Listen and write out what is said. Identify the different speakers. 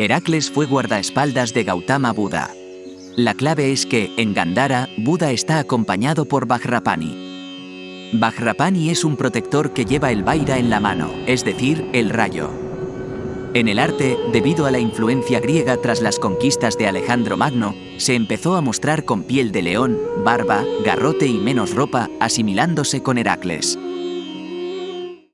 Speaker 1: Heracles fue guardaespaldas de Gautama Buda. La clave es que, en Gandhara, Buda está acompañado por Vajrapani. Vajrapani es un protector que lleva el Vaira en la mano, es decir, el rayo. En el arte, debido a la influencia griega tras las conquistas de Alejandro Magno, se empezó a mostrar con piel de león, barba, garrote y menos ropa, asimilándose con Heracles.